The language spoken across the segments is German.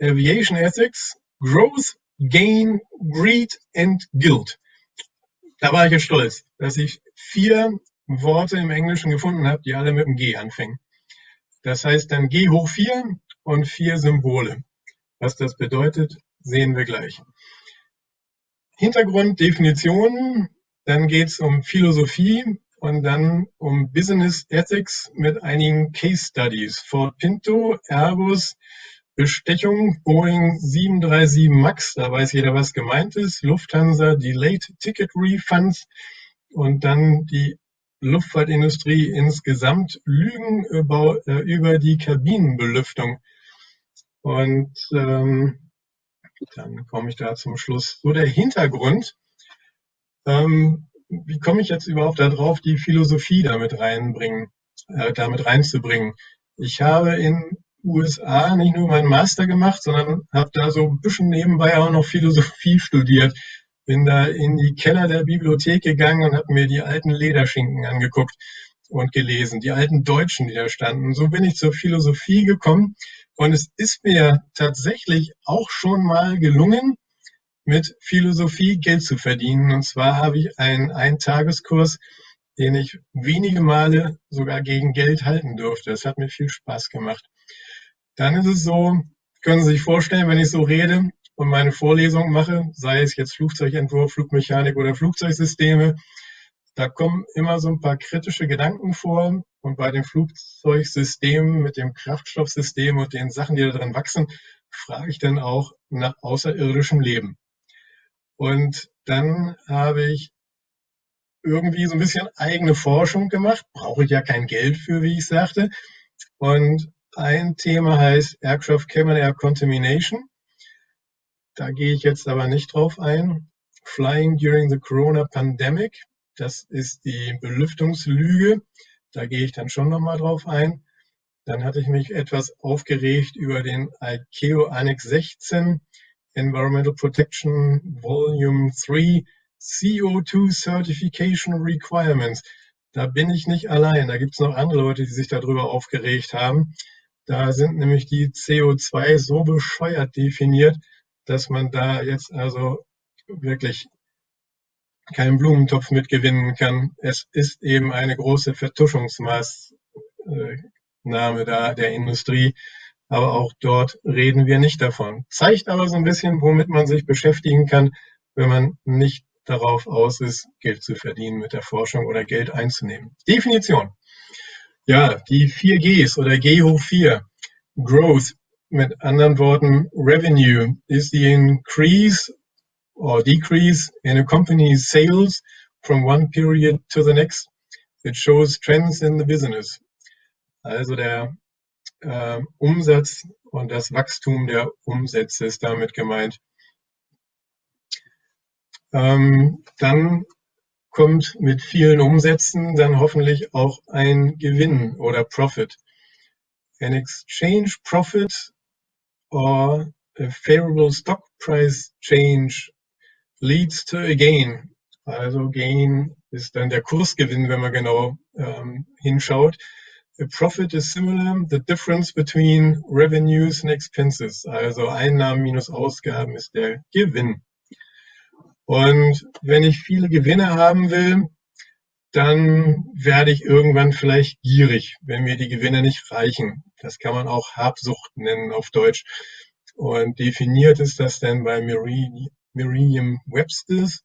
Aviation Ethics, Growth, Gain, Greed and Guilt. Da war ich jetzt stolz, dass ich vier Worte im Englischen gefunden habe, die alle mit dem G anfangen. Das heißt dann G hoch 4 und vier Symbole. Was das bedeutet, sehen wir gleich. Hintergrund, Definitionen, dann geht es um Philosophie und dann um Business Ethics mit einigen Case Studies. Ford Pinto, Airbus, Bestechung, Boeing 737 MAX, da weiß jeder, was gemeint ist, Lufthansa, Delayed Ticket Refunds und dann die Luftfahrtindustrie insgesamt Lügen über, äh, über die Kabinenbelüftung. Und ähm, dann komme ich da zum Schluss. So der Hintergrund. Ähm, wie komme ich jetzt überhaupt darauf, die Philosophie damit reinbringen, äh, damit reinzubringen? Ich habe in USA nicht nur meinen Master gemacht, sondern habe da so ein bisschen nebenbei auch noch Philosophie studiert bin da in die Keller der Bibliothek gegangen und habe mir die alten Lederschinken angeguckt und gelesen, die alten Deutschen, die da standen. So bin ich zur Philosophie gekommen und es ist mir tatsächlich auch schon mal gelungen, mit Philosophie Geld zu verdienen. Und zwar habe ich einen Eintageskurs, den ich wenige Male sogar gegen Geld halten durfte. Das hat mir viel Spaß gemacht. Dann ist es so, können Sie sich vorstellen, wenn ich so rede, und meine Vorlesung mache, sei es jetzt Flugzeugentwurf, Flugmechanik oder Flugzeugsysteme, da kommen immer so ein paar kritische Gedanken vor. Und bei den Flugzeugsystemen mit dem Kraftstoffsystem und den Sachen, die da drin wachsen, frage ich dann auch nach außerirdischem Leben. Und dann habe ich irgendwie so ein bisschen eigene Forschung gemacht. Brauche ich ja kein Geld für, wie ich sagte. Und ein Thema heißt Aircraft Cabin Air Contamination. Da gehe ich jetzt aber nicht drauf ein. Flying during the Corona Pandemic, das ist die Belüftungslüge. Da gehe ich dann schon nochmal drauf ein. Dann hatte ich mich etwas aufgeregt über den ICAO Annex 16 Environmental Protection Volume 3 CO2 Certification Requirements. Da bin ich nicht allein. Da gibt es noch andere Leute, die sich darüber aufgeregt haben. Da sind nämlich die CO2 so bescheuert definiert, dass man da jetzt also wirklich keinen Blumentopf mitgewinnen kann. Es ist eben eine große Vertuschungsmaßnahme da der Industrie. Aber auch dort reden wir nicht davon. Zeigt aber so ein bisschen, womit man sich beschäftigen kann, wenn man nicht darauf aus ist, Geld zu verdienen mit der Forschung oder Geld einzunehmen. Definition. Ja, die vier Gs oder G hoch 4. Growth, mit anderen Worten, revenue is the increase or decrease in a company's sales from one period to the next. It shows trends in the business. Also der äh, Umsatz und das Wachstum der Umsätze ist damit gemeint. Ähm, dann kommt mit vielen Umsätzen dann hoffentlich auch ein Gewinn oder Profit. An exchange profit or a favorable stock price change leads to a gain. Also Gain ist dann der Kursgewinn, wenn man genau ähm, hinschaut. A profit is similar, the difference between revenues and expenses. Also Einnahmen minus Ausgaben ist der Gewinn. Und wenn ich viele Gewinne haben will, dann werde ich irgendwann vielleicht gierig, wenn mir die Gewinne nicht reichen. Das kann man auch Habsucht nennen auf Deutsch. Und definiert ist das dann bei Merriam-Webster's.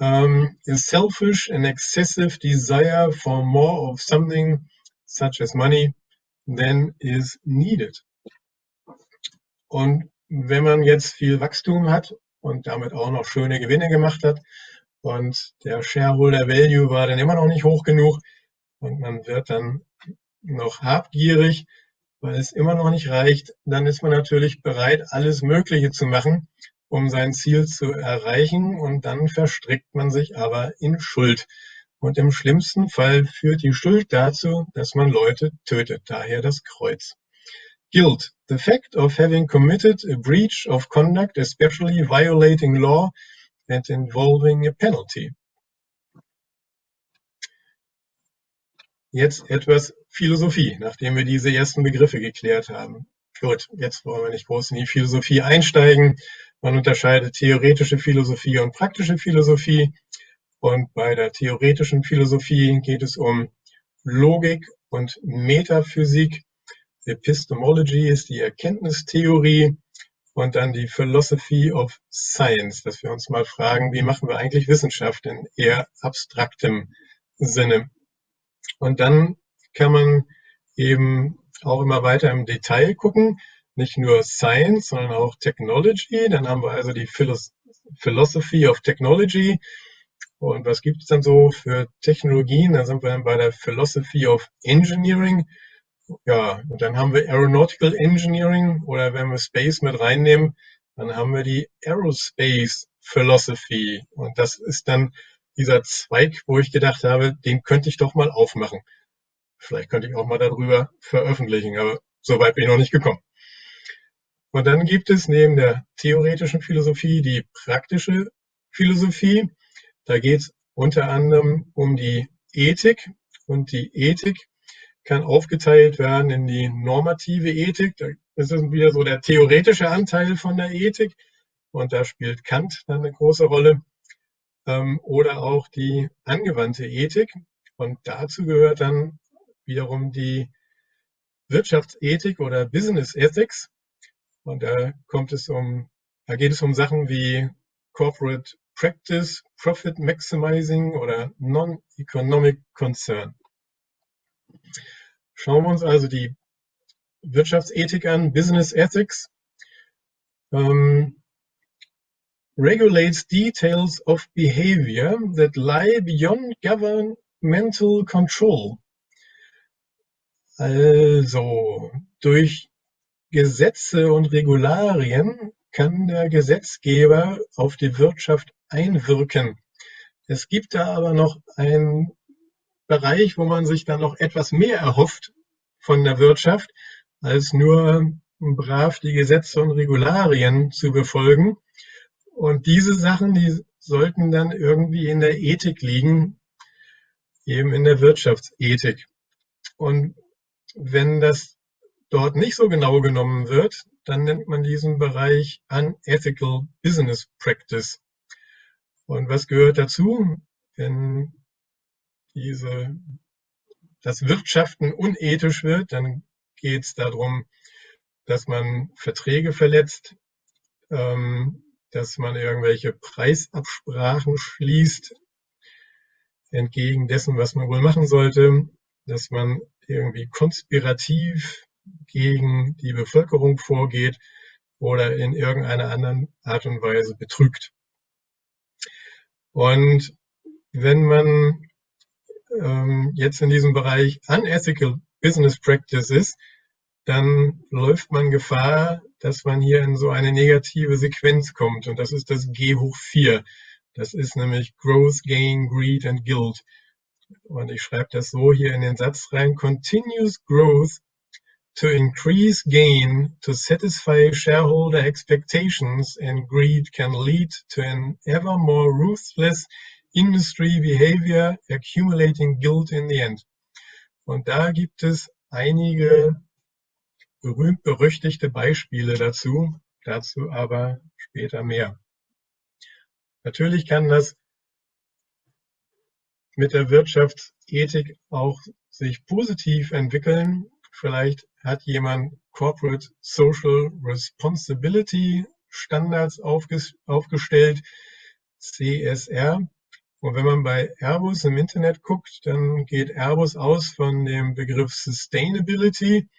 Um, a selfish and excessive desire for more of something such as money than is needed. Und wenn man jetzt viel Wachstum hat und damit auch noch schöne Gewinne gemacht hat. Und der Shareholder Value war dann immer noch nicht hoch genug. Und man wird dann noch habgierig, weil es immer noch nicht reicht, dann ist man natürlich bereit, alles Mögliche zu machen, um sein Ziel zu erreichen. Und dann verstrickt man sich aber in Schuld. Und im schlimmsten Fall führt die Schuld dazu, dass man Leute tötet, daher das Kreuz. Guilt, the fact of having committed a breach of conduct, especially violating law and involving a penalty. Jetzt etwas Philosophie, nachdem wir diese ersten Begriffe geklärt haben. Gut, jetzt wollen wir nicht groß in die Philosophie einsteigen. Man unterscheidet theoretische Philosophie und praktische Philosophie. Und bei der theoretischen Philosophie geht es um Logik und Metaphysik. Epistemology ist die Erkenntnistheorie und dann die Philosophy of Science, dass wir uns mal fragen, wie machen wir eigentlich Wissenschaft in eher abstraktem Sinne. Und dann kann man eben auch immer weiter im Detail gucken, nicht nur Science, sondern auch Technology. Dann haben wir also die Philosophy of Technology. Und was gibt es dann so für Technologien? Da sind wir dann bei der Philosophy of Engineering. Ja, und dann haben wir Aeronautical Engineering oder wenn wir Space mit reinnehmen, dann haben wir die Aerospace Philosophy. Und das ist dann dieser Zweig, wo ich gedacht habe, den könnte ich doch mal aufmachen. Vielleicht könnte ich auch mal darüber veröffentlichen, aber so weit bin ich noch nicht gekommen. Und dann gibt es neben der theoretischen Philosophie die praktische Philosophie. Da geht es unter anderem um die Ethik. Und die Ethik kann aufgeteilt werden in die normative Ethik. Das ist wieder so der theoretische Anteil von der Ethik. Und da spielt Kant dann eine große Rolle. Ähm, oder auch die angewandte Ethik. Und dazu gehört dann wiederum die Wirtschaftsethik oder Business Ethics. Und da kommt es um, da geht es um Sachen wie Corporate Practice, Profit Maximizing oder Non-Economic Concern. Schauen wir uns also die Wirtschaftsethik an, Business Ethics. Um, regulates details of behavior that lie beyond governmental control also, durch Gesetze und Regularien kann der Gesetzgeber auf die Wirtschaft einwirken. Es gibt da aber noch einen Bereich, wo man sich dann noch etwas mehr erhofft von der Wirtschaft, als nur brav die Gesetze und Regularien zu befolgen. Und diese Sachen, die sollten dann irgendwie in der Ethik liegen, eben in der Wirtschaftsethik. Und wenn das dort nicht so genau genommen wird, dann nennt man diesen Bereich Unethical Business Practice. Und was gehört dazu? Wenn diese, das Wirtschaften unethisch wird, dann geht es darum, dass man Verträge verletzt, ähm, dass man irgendwelche Preisabsprachen schließt, entgegen dessen, was man wohl machen sollte, dass man irgendwie konspirativ gegen die Bevölkerung vorgeht oder in irgendeiner anderen Art und Weise betrügt. Und wenn man ähm, jetzt in diesem Bereich Unethical Business Practice ist, dann läuft man Gefahr, dass man hier in so eine negative Sequenz kommt. Und das ist das G hoch 4. Das ist nämlich Growth, Gain, Greed and Guild. Und ich schreibe das so hier in den Satz rein. Continuous growth to increase gain to satisfy shareholder expectations and greed can lead to an ever more ruthless industry behavior accumulating guilt in the end. Und da gibt es einige berühmt-berüchtigte Beispiele dazu, dazu aber später mehr. Natürlich kann das mit der Wirtschaftsethik auch sich positiv entwickeln. Vielleicht hat jemand Corporate Social Responsibility Standards aufgestellt, CSR. Und wenn man bei Airbus im Internet guckt, dann geht Airbus aus von dem Begriff Sustainability,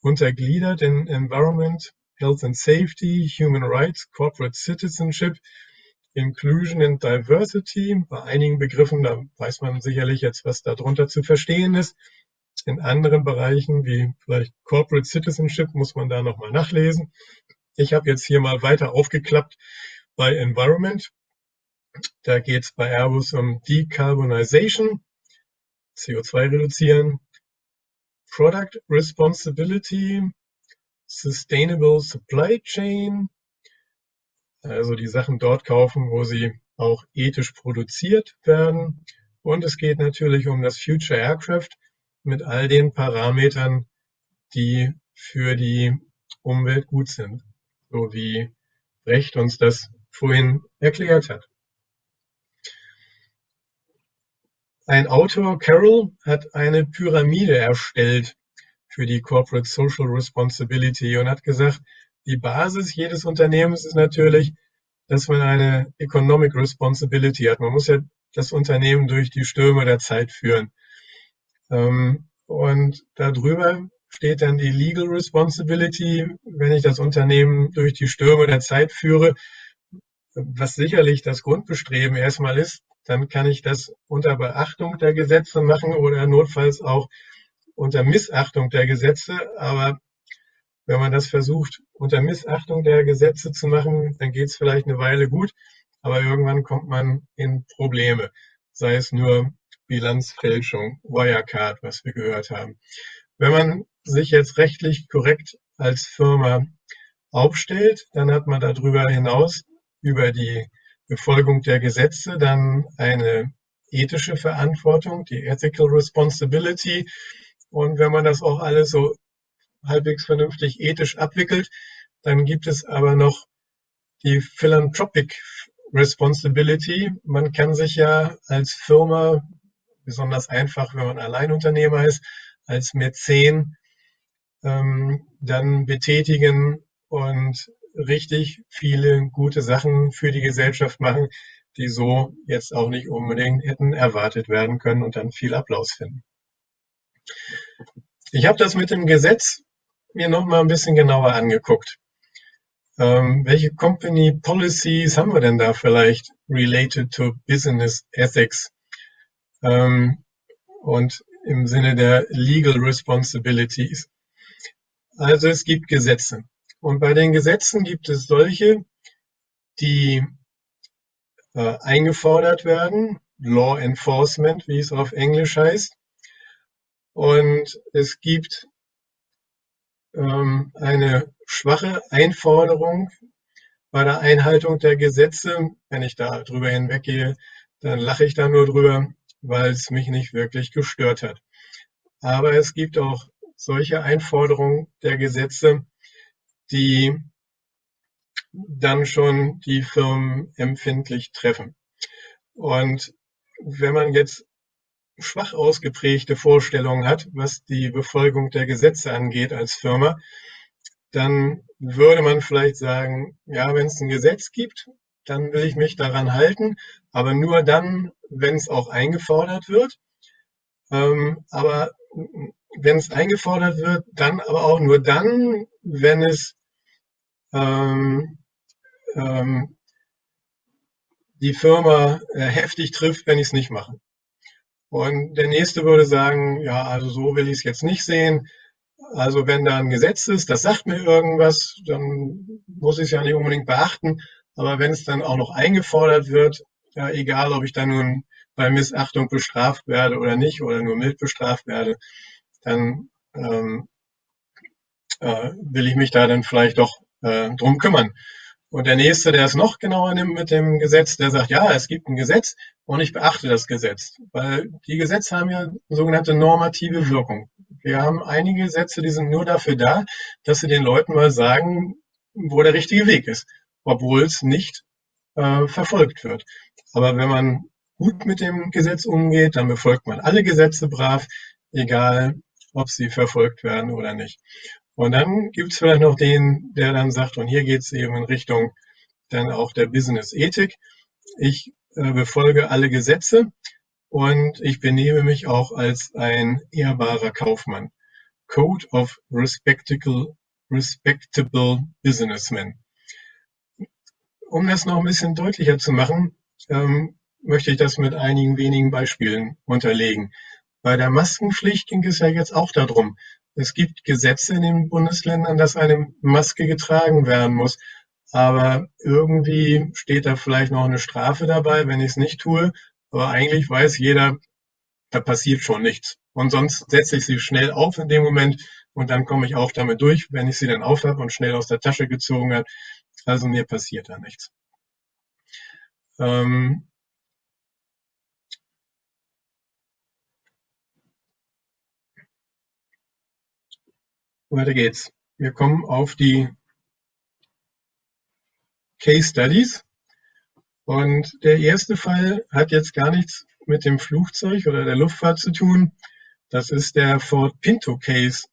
untergliedert in Environment, Health and Safety, Human Rights, Corporate Citizenship Inclusion and Diversity. Bei einigen Begriffen, da weiß man sicherlich jetzt, was darunter zu verstehen ist. In anderen Bereichen, wie vielleicht Corporate Citizenship, muss man da nochmal nachlesen. Ich habe jetzt hier mal weiter aufgeklappt bei Environment. Da geht es bei Airbus um Decarbonization, CO2 reduzieren, Product Responsibility, Sustainable Supply Chain, also die Sachen dort kaufen, wo sie auch ethisch produziert werden. Und es geht natürlich um das Future Aircraft mit all den Parametern, die für die Umwelt gut sind, so wie Brecht uns das vorhin erklärt hat. Ein Autor, Carroll, hat eine Pyramide erstellt für die Corporate Social Responsibility und hat gesagt, die Basis jedes Unternehmens ist natürlich, dass man eine Economic Responsibility hat. Man muss ja das Unternehmen durch die Stürme der Zeit führen. Ähm, und darüber steht dann die Legal Responsibility, wenn ich das Unternehmen durch die Stürme der Zeit führe, was sicherlich das Grundbestreben erstmal ist, dann kann ich das unter Beachtung der Gesetze machen oder notfalls auch unter Missachtung der Gesetze. Aber wenn man das versucht, unter Missachtung der Gesetze zu machen, dann geht es vielleicht eine Weile gut, aber irgendwann kommt man in Probleme, sei es nur Bilanzfälschung, Wirecard, was wir gehört haben. Wenn man sich jetzt rechtlich korrekt als Firma aufstellt, dann hat man darüber hinaus über die Befolgung der Gesetze dann eine ethische Verantwortung, die Ethical Responsibility. Und wenn man das auch alles so halbwegs vernünftig ethisch abwickelt, dann gibt es aber noch die Philanthropic Responsibility. Man kann sich ja als Firma, besonders einfach, wenn man Alleinunternehmer ist, als Mäzen ähm, dann betätigen und richtig viele gute Sachen für die Gesellschaft machen, die so jetzt auch nicht unbedingt hätten erwartet werden können und dann viel Applaus finden. Ich habe das mit dem Gesetz mir noch mal ein bisschen genauer angeguckt. Ähm, welche Company Policies haben wir denn da vielleicht related to Business Ethics? Ähm, und im Sinne der Legal Responsibilities. Also es gibt Gesetze. Und bei den Gesetzen gibt es solche, die äh, eingefordert werden, Law Enforcement, wie es auf Englisch heißt. Und es gibt ähm, eine schwache Einforderung bei der Einhaltung der Gesetze. Wenn ich da drüber hinweggehe, dann lache ich da nur drüber, weil es mich nicht wirklich gestört hat. Aber es gibt auch solche Einforderungen der Gesetze, die dann schon die Firmen empfindlich treffen. Und wenn man jetzt schwach ausgeprägte Vorstellungen hat, was die Befolgung der Gesetze angeht als Firma, dann würde man vielleicht sagen, ja, wenn es ein Gesetz gibt, dann will ich mich daran halten, aber nur dann, wenn es auch eingefordert wird. Ähm, aber wenn es eingefordert wird, dann aber auch nur dann, wenn es ähm, ähm, die Firma äh, heftig trifft, wenn ich es nicht mache. Und der nächste würde sagen, ja, also so will ich es jetzt nicht sehen. Also wenn da ein Gesetz ist, das sagt mir irgendwas, dann muss ich es ja nicht unbedingt beachten. Aber wenn es dann auch noch eingefordert wird, ja, egal ob ich da nun bei Missachtung bestraft werde oder nicht oder nur mild bestraft werde, dann ähm, äh, will ich mich da dann vielleicht doch äh, drum kümmern. Und der nächste, der es noch genauer nimmt mit dem Gesetz, der sagt, ja, es gibt ein Gesetz und ich beachte das Gesetz. Weil die Gesetze haben ja sogenannte normative Wirkung. Wir haben einige Gesetze, die sind nur dafür da, dass sie den Leuten mal sagen, wo der richtige Weg ist, obwohl es nicht äh, verfolgt wird. Aber wenn man gut mit dem Gesetz umgeht, dann befolgt man alle Gesetze brav, egal ob sie verfolgt werden oder nicht. Und dann gibt es vielleicht noch den, der dann sagt, und hier geht es eben in Richtung dann auch der Business-Ethik. Ich äh, befolge alle Gesetze und ich benehme mich auch als ein ehrbarer Kaufmann. Code of Respectable, respectable Businessmen. Um das noch ein bisschen deutlicher zu machen, ähm, möchte ich das mit einigen wenigen Beispielen unterlegen. Bei der Maskenpflicht ging es ja jetzt auch darum, es gibt Gesetze in den Bundesländern, dass eine Maske getragen werden muss. Aber irgendwie steht da vielleicht noch eine Strafe dabei, wenn ich es nicht tue. Aber eigentlich weiß jeder, da passiert schon nichts. Und sonst setze ich sie schnell auf in dem Moment und dann komme ich auch damit durch, wenn ich sie dann auf habe und schnell aus der Tasche gezogen habe. Also mir passiert da nichts. Ähm, Weiter geht's. wir kommen auf die Case Studies. Und der erste Fall hat jetzt gar nichts mit dem Flugzeug oder der Luftfahrt zu tun. Das ist der Ford Pinto Case.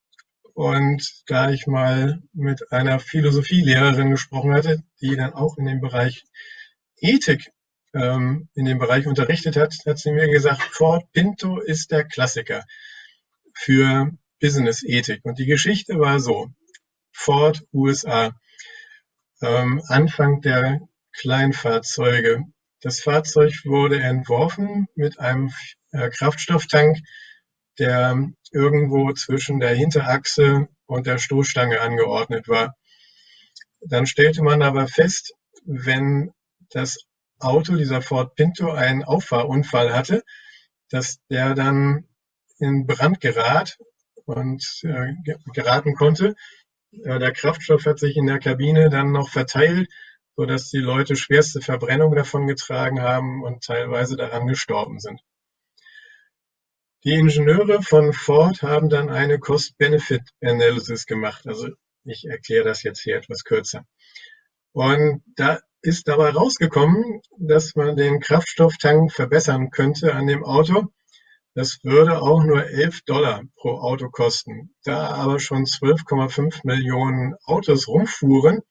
Und da ich mal mit einer Philosophielehrerin gesprochen hatte, die dann auch in dem Bereich Ethik ähm, in dem Bereich unterrichtet hat, hat sie mir gesagt, Ford Pinto ist der Klassiker für Business-Ethik. Und die Geschichte war so, Ford USA, ähm, Anfang der Kleinfahrzeuge. Das Fahrzeug wurde entworfen mit einem äh, Kraftstofftank, der irgendwo zwischen der Hinterachse und der Stoßstange angeordnet war. Dann stellte man aber fest, wenn das Auto, dieser Ford Pinto, einen Auffahrunfall hatte, dass der dann in Brand gerat und äh, geraten konnte. Äh, der Kraftstoff hat sich in der Kabine dann noch verteilt, sodass die Leute schwerste Verbrennung davon getragen haben und teilweise daran gestorben sind. Die Ingenieure von Ford haben dann eine Cost-Benefit-Analysis gemacht. Also ich erkläre das jetzt hier etwas kürzer. Und da ist dabei rausgekommen, dass man den Kraftstofftank verbessern könnte an dem Auto. Das würde auch nur 11 Dollar pro Auto kosten. Da aber schon 12,5 Millionen Autos rumfuhren,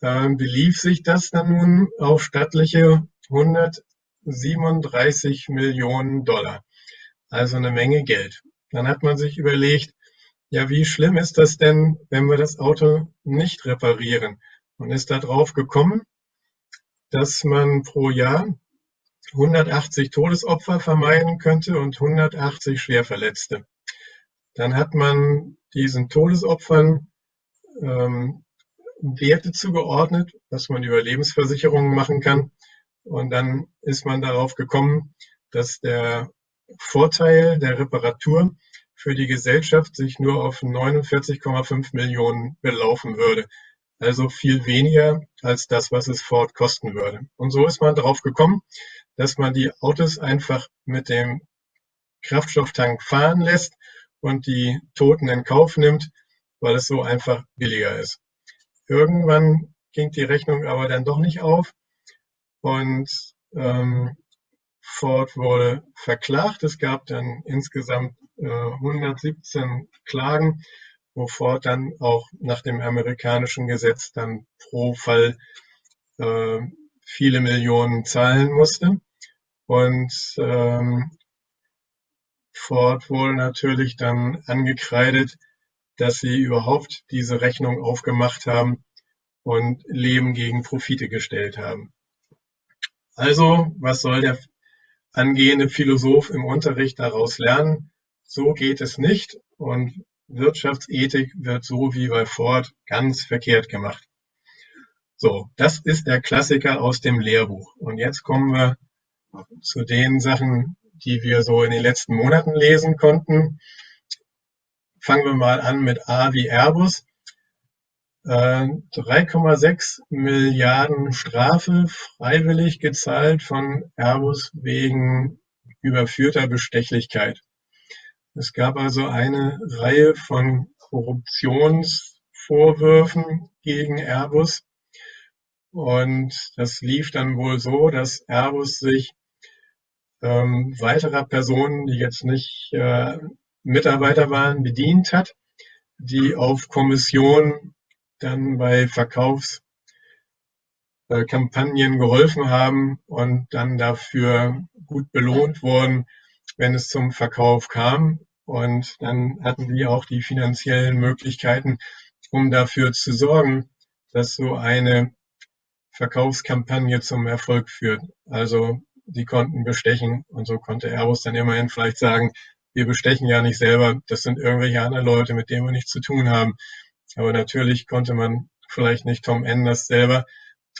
äh, belief sich das dann nun auf stattliche 137 Millionen Dollar also eine Menge Geld. Dann hat man sich überlegt, ja, wie schlimm ist das denn, wenn wir das Auto nicht reparieren? Und ist darauf gekommen, dass man pro Jahr 180 Todesopfer vermeiden könnte und 180 Schwerverletzte. Dann hat man diesen Todesopfern ähm, Werte zugeordnet, was man über Lebensversicherungen machen kann. Und dann ist man darauf gekommen, dass der Vorteil der Reparatur für die Gesellschaft sich nur auf 49,5 Millionen belaufen würde. Also viel weniger als das, was es Ford kosten würde. Und so ist man darauf gekommen, dass man die Autos einfach mit dem Kraftstofftank fahren lässt und die Toten in Kauf nimmt, weil es so einfach billiger ist. Irgendwann ging die Rechnung aber dann doch nicht auf und ähm, Ford wurde verklagt. Es gab dann insgesamt äh, 117 Klagen, wo Ford dann auch nach dem amerikanischen Gesetz dann pro Fall äh, viele Millionen zahlen musste. Und ähm, Ford wurde natürlich dann angekreidet, dass sie überhaupt diese Rechnung aufgemacht haben und Leben gegen Profite gestellt haben. Also, was soll der angehende Philosoph im Unterricht daraus lernen, so geht es nicht und Wirtschaftsethik wird so wie bei Ford ganz verkehrt gemacht. So, das ist der Klassiker aus dem Lehrbuch. Und jetzt kommen wir zu den Sachen, die wir so in den letzten Monaten lesen konnten. Fangen wir mal an mit A wie Airbus. 3,6 Milliarden Strafe freiwillig gezahlt von Airbus wegen überführter Bestechlichkeit. Es gab also eine Reihe von Korruptionsvorwürfen gegen Airbus. Und das lief dann wohl so, dass Airbus sich ähm, weiterer Personen, die jetzt nicht äh, Mitarbeiter waren, bedient hat, die auf Kommission dann bei Verkaufskampagnen geholfen haben und dann dafür gut belohnt wurden, wenn es zum Verkauf kam. Und dann hatten die auch die finanziellen Möglichkeiten, um dafür zu sorgen, dass so eine Verkaufskampagne zum Erfolg führt. Also die konnten bestechen und so konnte Airbus dann immerhin vielleicht sagen, wir bestechen ja nicht selber, das sind irgendwelche anderen Leute, mit denen wir nichts zu tun haben. Aber natürlich konnte man vielleicht nicht Tom Enders selber,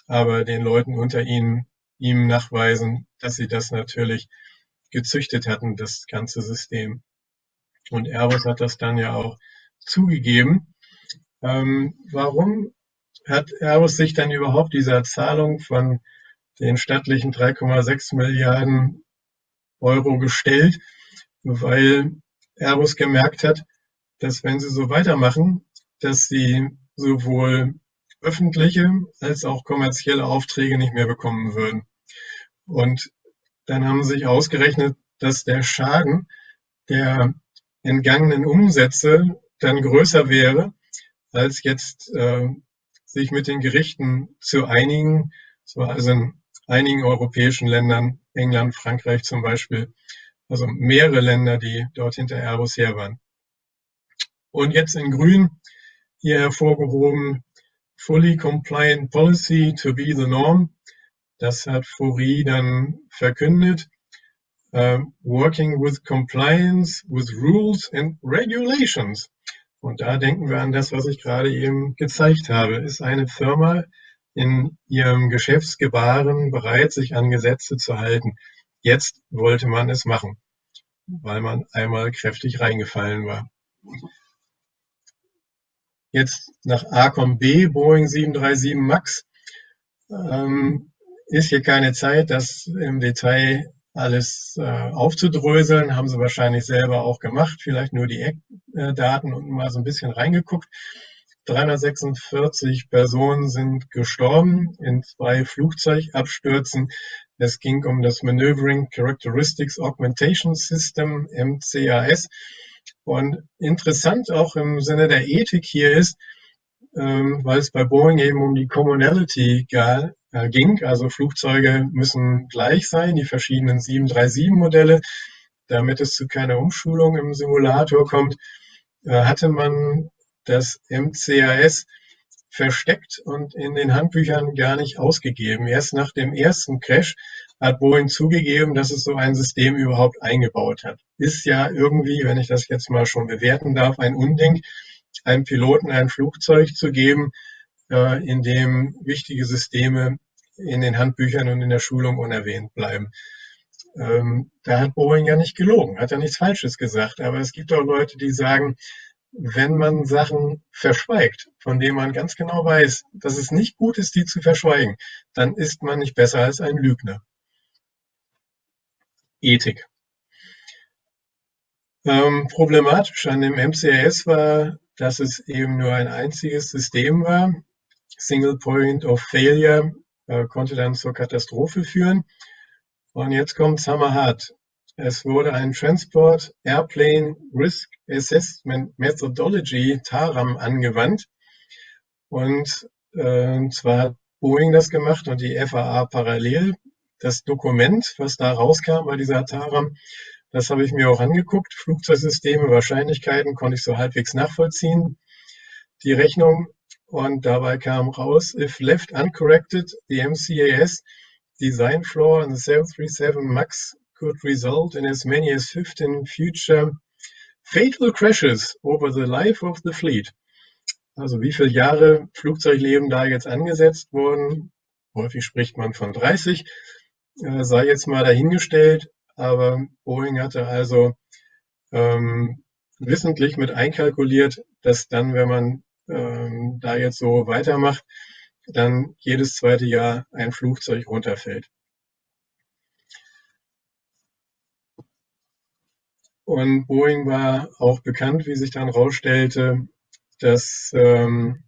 aber den Leuten unter ihnen ihm nachweisen, dass sie das natürlich gezüchtet hatten, das ganze System. Und Airbus hat das dann ja auch zugegeben. Ähm, warum hat Airbus sich dann überhaupt dieser Zahlung von den stattlichen 3,6 Milliarden Euro gestellt? Weil Airbus gemerkt hat, dass wenn sie so weitermachen, dass sie sowohl öffentliche als auch kommerzielle Aufträge nicht mehr bekommen würden. Und dann haben sie sich ausgerechnet, dass der Schaden der entgangenen Umsätze dann größer wäre, als jetzt äh, sich mit den Gerichten zu einigen. So also in einigen europäischen Ländern, England, Frankreich zum Beispiel, also mehrere Länder, die dort hinter Airbus her waren. Und jetzt in Grün hier hervorgehoben, Fully Compliant Policy to be the norm. Das hat Fourie dann verkündet. Uh, working with compliance with rules and regulations. Und da denken wir an das, was ich gerade eben gezeigt habe. Ist eine Firma in ihrem Geschäftsgebaren bereit, sich an Gesetze zu halten? Jetzt wollte man es machen, weil man einmal kräftig reingefallen war. Jetzt nach ACOM B, Boeing 737 MAX, ähm, ist hier keine Zeit, das im Detail alles äh, aufzudröseln. Haben sie wahrscheinlich selber auch gemacht, vielleicht nur die Eckdaten und mal so ein bisschen reingeguckt. 346 Personen sind gestorben in zwei Flugzeugabstürzen. Es ging um das Maneuvering Characteristics Augmentation System, MCAS. Und interessant auch im Sinne der Ethik hier ist, ähm, weil es bei Boeing eben um die Commonality ging. Also Flugzeuge müssen gleich sein, die verschiedenen 737-Modelle. Damit es zu keiner Umschulung im Simulator kommt, äh, hatte man das MCAS versteckt und in den Handbüchern gar nicht ausgegeben. Erst nach dem ersten Crash hat Boeing zugegeben, dass es so ein System überhaupt eingebaut hat. Ist ja irgendwie, wenn ich das jetzt mal schon bewerten darf, ein Unding, einem Piloten ein Flugzeug zu geben, äh, in dem wichtige Systeme in den Handbüchern und in der Schulung unerwähnt bleiben. Ähm, da hat Boeing ja nicht gelogen, hat ja nichts Falsches gesagt. Aber es gibt auch Leute, die sagen, wenn man Sachen verschweigt, von denen man ganz genau weiß, dass es nicht gut ist, die zu verschweigen, dann ist man nicht besser als ein Lügner. Ethik. Ähm, problematisch an dem MCAS war, dass es eben nur ein einziges System war. Single Point of Failure äh, konnte dann zur Katastrophe führen. Und jetzt kommt hammerhart. Es wurde ein Transport Airplane Risk Assessment Methodology, TARAM, angewandt. Und äh, zwar hat Boeing das gemacht und die FAA parallel das Dokument, was da rauskam bei dieser Taram, das habe ich mir auch angeguckt. Flugzeugsysteme, Wahrscheinlichkeiten konnte ich so halbwegs nachvollziehen. Die Rechnung und dabei kam raus, if left uncorrected, the MCAS design flaw in the 737 MAX could result in as many as 15 future fatal crashes over the life of the fleet. Also wie viele Jahre Flugzeugleben da jetzt angesetzt wurden, häufig spricht man von 30, äh, sei jetzt mal dahingestellt, aber Boeing hatte also ähm, wissentlich mit einkalkuliert, dass dann, wenn man ähm, da jetzt so weitermacht, dann jedes zweite Jahr ein Flugzeug runterfällt. Und Boeing war auch bekannt, wie sich dann rausstellte, dass, ähm,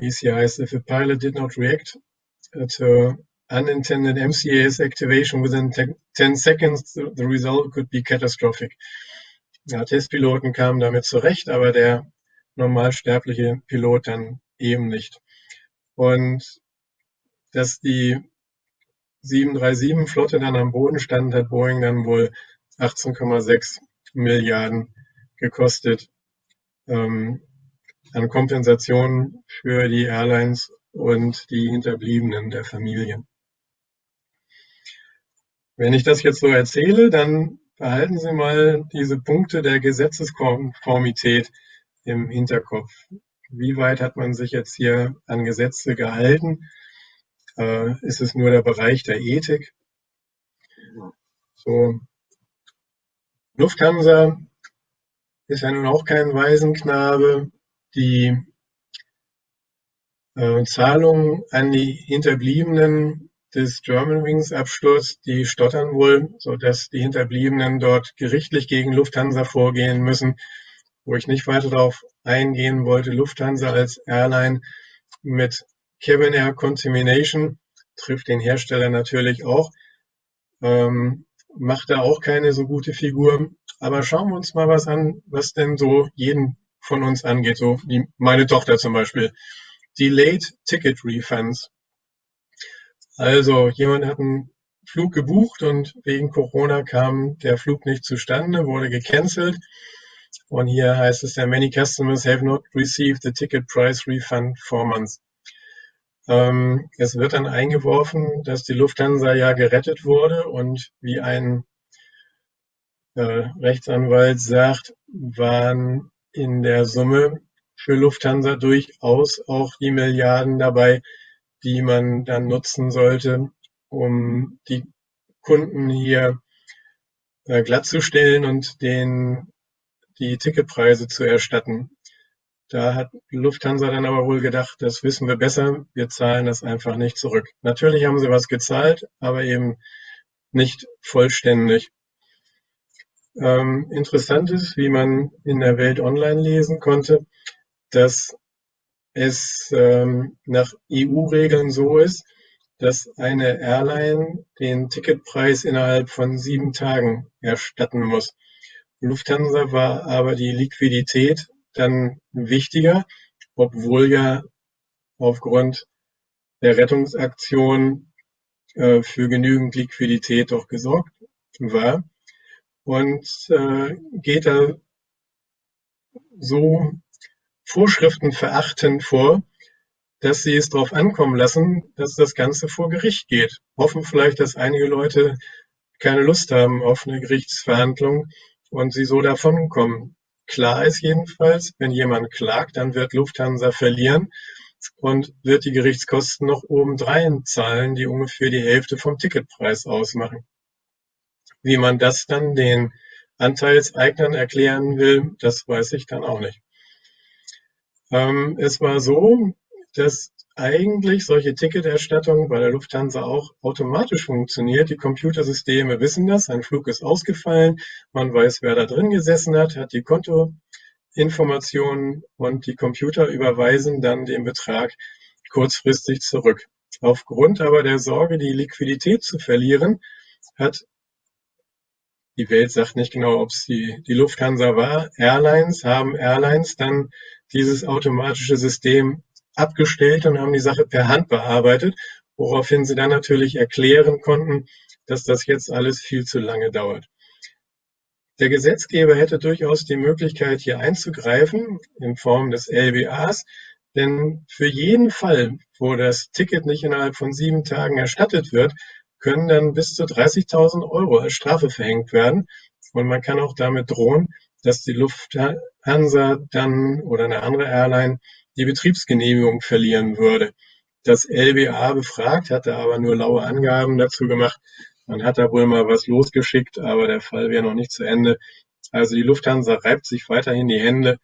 heißt, if a pilot did not react to unintended MCAS activation within 10 seconds, the result could be catastrophic. Ja, Testpiloten kamen damit zurecht, aber der normalsterbliche Pilot dann eben nicht. Und dass die 737-Flotte dann am Boden stand, hat Boeing dann wohl 18,6 Milliarden gekostet ähm, an Kompensationen für die Airlines und die Hinterbliebenen der Familien. Wenn ich das jetzt so erzähle, dann behalten Sie mal diese Punkte der Gesetzeskonformität im Hinterkopf. Wie weit hat man sich jetzt hier an Gesetze gehalten? Äh, ist es nur der Bereich der Ethik? So. Lufthansa ist ja nun auch kein Waisenknabe. Die äh, Zahlungen an die Hinterbliebenen des Germanwings-Absturz, die stottern wohl, sodass die Hinterbliebenen dort gerichtlich gegen Lufthansa vorgehen müssen, wo ich nicht weiter darauf eingehen wollte Lufthansa als Airline mit Cabin Air Contamination, trifft den Hersteller natürlich auch, ähm, macht da auch keine so gute Figur. Aber schauen wir uns mal was an, was denn so jeden von uns angeht, so wie meine Tochter zum Beispiel. Delayed Ticket Refunds. Also jemand hat einen Flug gebucht und wegen Corona kam der Flug nicht zustande, wurde gecancelt. Und hier heißt es ja, many customers have not received the ticket price refund for months. Ähm, es wird dann eingeworfen, dass die Lufthansa ja gerettet wurde und wie ein äh, Rechtsanwalt sagt, waren in der Summe für Lufthansa durchaus auch die Milliarden dabei, die man dann nutzen sollte, um die Kunden hier äh, glattzustellen und den die Ticketpreise zu erstatten. Da hat Lufthansa dann aber wohl gedacht, das wissen wir besser, wir zahlen das einfach nicht zurück. Natürlich haben sie was gezahlt, aber eben nicht vollständig. Ähm, interessant ist, wie man in der Welt online lesen konnte, dass es ähm, nach EU-Regeln so ist, dass eine Airline den Ticketpreis innerhalb von sieben Tagen erstatten muss. Lufthansa war aber die Liquidität dann wichtiger, obwohl ja aufgrund der Rettungsaktion äh, für genügend Liquidität doch gesorgt war und äh, geht da so Vorschriften verachtend vor, dass sie es darauf ankommen lassen, dass das Ganze vor Gericht geht. Hoffen vielleicht, dass einige Leute keine Lust haben auf eine Gerichtsverhandlung und sie so davonkommen. Klar ist jedenfalls, wenn jemand klagt, dann wird Lufthansa verlieren und wird die Gerichtskosten noch obendrein zahlen, die ungefähr die Hälfte vom Ticketpreis ausmachen. Wie man das dann den Anteilseignern erklären will, das weiß ich dann auch nicht. Ähm, es war so, dass eigentlich solche Ticketerstattung bei der Lufthansa auch automatisch funktioniert. Die Computersysteme wissen das, ein Flug ist ausgefallen, man weiß, wer da drin gesessen hat, hat die Kontoinformationen und die Computer überweisen dann den Betrag kurzfristig zurück. Aufgrund aber der Sorge, die Liquidität zu verlieren, hat die Welt sagt nicht genau, ob es die, die Lufthansa war. Airlines haben Airlines dann dieses automatische System abgestellt und haben die Sache per Hand bearbeitet, woraufhin sie dann natürlich erklären konnten, dass das jetzt alles viel zu lange dauert. Der Gesetzgeber hätte durchaus die Möglichkeit, hier einzugreifen in Form des LBAs, denn für jeden Fall, wo das Ticket nicht innerhalb von sieben Tagen erstattet wird, können dann bis zu 30.000 Euro als Strafe verhängt werden. Und man kann auch damit drohen, dass die Lufthansa dann oder eine andere Airline die Betriebsgenehmigung verlieren würde. Das LBA befragt, hatte aber nur laue Angaben dazu gemacht. Man hat da wohl mal was losgeschickt, aber der Fall wäre noch nicht zu Ende. Also die Lufthansa reibt sich weiterhin die Hände,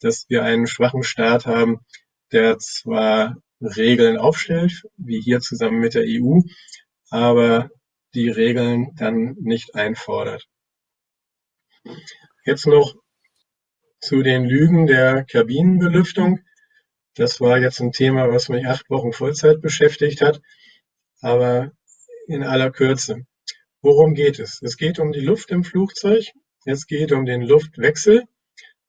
dass wir einen schwachen Staat haben, der zwar Regeln aufstellt, wie hier zusammen mit der EU, aber die Regeln dann nicht einfordert. Jetzt noch zu den Lügen der Kabinenbelüftung. Das war jetzt ein Thema, was mich acht Wochen Vollzeit beschäftigt hat, aber in aller Kürze. Worum geht es? Es geht um die Luft im Flugzeug, es geht um den Luftwechsel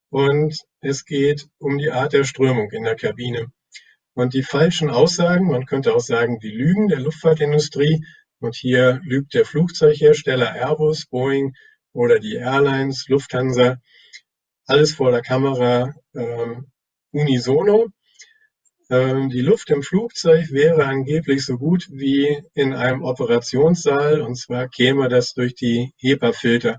und es geht um die Art der Strömung in der Kabine. Und die falschen Aussagen, man könnte auch sagen, die Lügen der Luftfahrtindustrie, und hier lügt der Flugzeughersteller Airbus, Boeing oder die Airlines, Lufthansa, alles vor der Kamera ähm, unisono. Ähm, die Luft im Flugzeug wäre angeblich so gut wie in einem Operationssaal und zwar käme das durch die HEPA-Filter.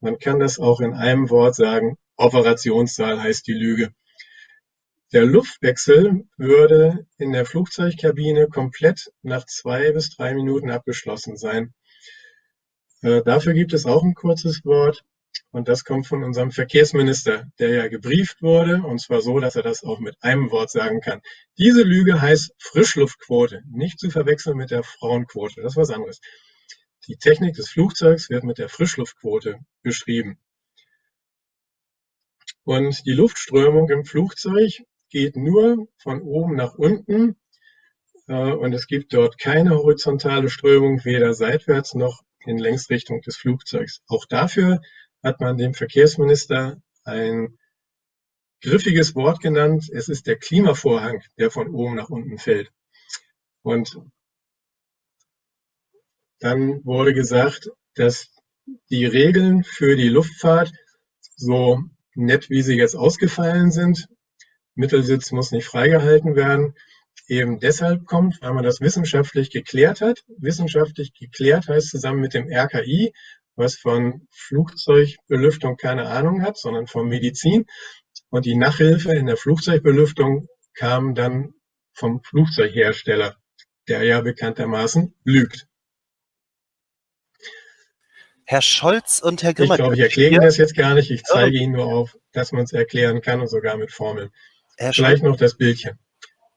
Man kann das auch in einem Wort sagen, Operationssaal heißt die Lüge. Der Luftwechsel würde in der Flugzeugkabine komplett nach zwei bis drei Minuten abgeschlossen sein. Äh, dafür gibt es auch ein kurzes Wort. Und das kommt von unserem Verkehrsminister, der ja gebrieft wurde, und zwar so, dass er das auch mit einem Wort sagen kann. Diese Lüge heißt Frischluftquote, nicht zu verwechseln mit der Frauenquote. Das ist was anderes. Die Technik des Flugzeugs wird mit der Frischluftquote beschrieben. Und die Luftströmung im Flugzeug geht nur von oben nach unten äh, und es gibt dort keine horizontale Strömung, weder seitwärts noch in Längsrichtung des Flugzeugs. Auch dafür hat man dem Verkehrsminister ein griffiges Wort genannt. Es ist der Klimavorhang, der von oben nach unten fällt. Und dann wurde gesagt, dass die Regeln für die Luftfahrt so nett, wie sie jetzt ausgefallen sind, Mittelsitz muss nicht freigehalten werden, eben deshalb kommt, weil man das wissenschaftlich geklärt hat. Wissenschaftlich geklärt heißt zusammen mit dem RKI, was von Flugzeugbelüftung keine Ahnung hat, sondern von Medizin. Und die Nachhilfe in der Flugzeugbelüftung kam dann vom Flugzeughersteller, der ja bekanntermaßen lügt. Herr Scholz und Herr Grimmer. Ich glaube, ich erkläre Ihnen das jetzt gar nicht. Ich zeige Ihnen nur auf, dass man es erklären kann und sogar mit Formeln. Herr Vielleicht Scholz. noch das Bildchen.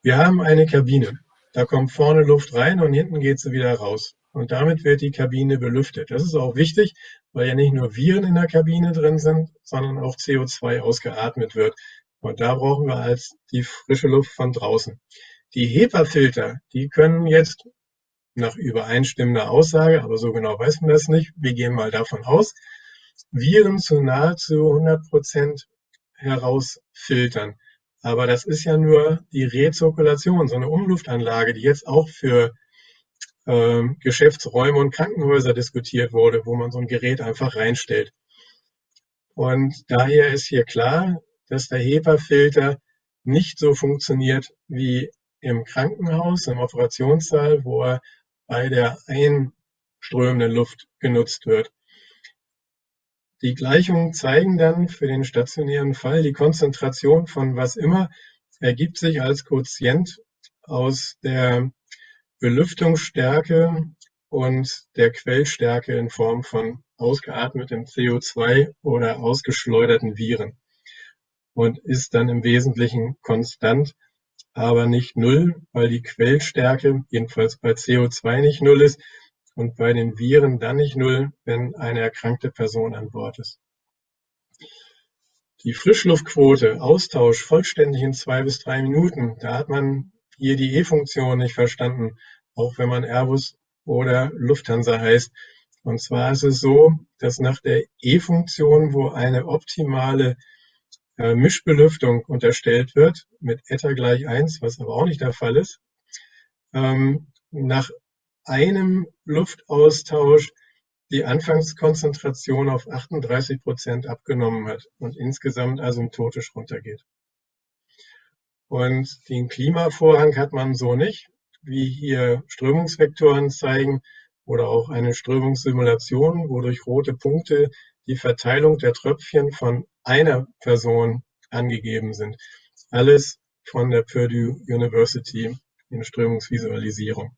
Wir haben eine Kabine. Da kommt vorne Luft rein und hinten geht sie wieder raus. Und damit wird die Kabine belüftet. Das ist auch wichtig, weil ja nicht nur Viren in der Kabine drin sind, sondern auch CO2 ausgeatmet wird. Und da brauchen wir als die frische Luft von draußen. Die HEPA-Filter, die können jetzt nach übereinstimmender Aussage, aber so genau weiß man das nicht, wir gehen mal davon aus, Viren zu nahezu 100 Prozent herausfiltern. Aber das ist ja nur die Rezirkulation, so eine Umluftanlage, die jetzt auch für ähm, Geschäftsräume und Krankenhäuser diskutiert wurde, wo man so ein Gerät einfach reinstellt. Und daher ist hier klar, dass der HEPA-Filter nicht so funktioniert wie im Krankenhaus, im Operationssaal, wo er bei der einströmenden Luft genutzt wird. Die Gleichungen zeigen dann für den stationären Fall, die Konzentration von was immer ergibt sich als Quotient aus der Belüftungsstärke und der Quellstärke in Form von ausgeatmetem CO2 oder ausgeschleuderten Viren und ist dann im Wesentlichen konstant, aber nicht null, weil die Quellstärke jedenfalls bei CO2 nicht null ist und bei den Viren dann nicht null, wenn eine erkrankte Person an Bord ist. Die Frischluftquote, Austausch vollständig in zwei bis drei Minuten, da hat man hier die E-Funktion nicht verstanden auch wenn man Airbus oder Lufthansa heißt. Und zwar ist es so, dass nach der E-Funktion, wo eine optimale äh, Mischbelüftung unterstellt wird, mit Eta gleich 1, was aber auch nicht der Fall ist, ähm, nach einem Luftaustausch die Anfangskonzentration auf 38 Prozent abgenommen hat und insgesamt asymptotisch runtergeht. Und den Klimavorhang hat man so nicht wie hier Strömungsvektoren zeigen oder auch eine Strömungssimulation, wo durch rote Punkte die Verteilung der Tröpfchen von einer Person angegeben sind. Alles von der Purdue University in Strömungsvisualisierung.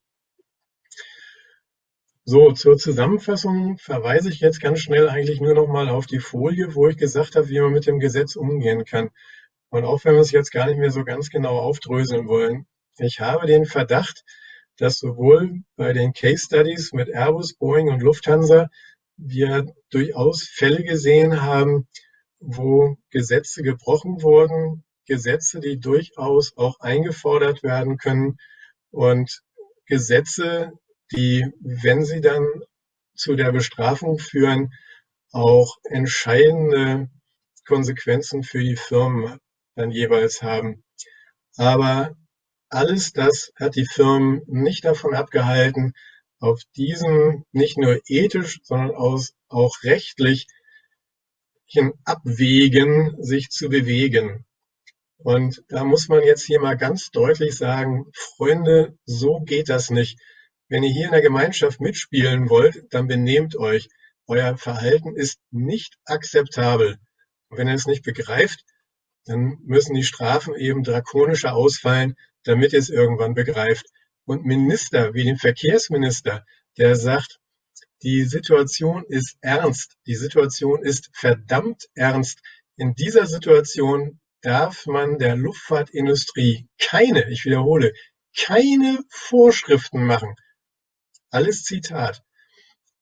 So, zur Zusammenfassung verweise ich jetzt ganz schnell eigentlich nur noch mal auf die Folie, wo ich gesagt habe, wie man mit dem Gesetz umgehen kann. Und auch wenn wir es jetzt gar nicht mehr so ganz genau aufdröseln wollen, ich habe den Verdacht, dass sowohl bei den Case Studies mit Airbus, Boeing und Lufthansa wir durchaus Fälle gesehen haben, wo Gesetze gebrochen wurden, Gesetze, die durchaus auch eingefordert werden können und Gesetze, die, wenn sie dann zu der Bestrafung führen, auch entscheidende Konsequenzen für die Firmen dann jeweils haben. Aber alles das hat die Firmen nicht davon abgehalten, auf diesem nicht nur ethisch, sondern auch rechtlich Abwägen sich zu bewegen. Und da muss man jetzt hier mal ganz deutlich sagen, Freunde, so geht das nicht. Wenn ihr hier in der Gemeinschaft mitspielen wollt, dann benehmt euch. Euer Verhalten ist nicht akzeptabel. Und wenn ihr es nicht begreift, dann müssen die Strafen eben drakonischer ausfallen, damit ihr es irgendwann begreift. Und Minister wie den Verkehrsminister, der sagt, die Situation ist ernst, die Situation ist verdammt ernst. In dieser Situation darf man der Luftfahrtindustrie keine, ich wiederhole, keine Vorschriften machen. Alles Zitat.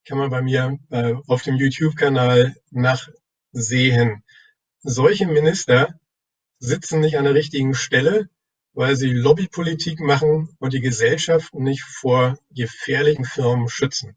Kann man bei mir äh, auf dem YouTube-Kanal nachsehen. solche Minister sitzen nicht an der richtigen Stelle, weil sie Lobbypolitik machen und die Gesellschaft nicht vor gefährlichen Firmen schützen.